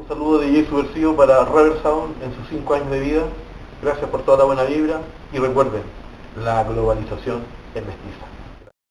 Un saludo de DJ Subversivo para Rubber Sound en sus 5 años de vida. Gracias por toda la buena vibra y recuerden, la globalización es mestiza.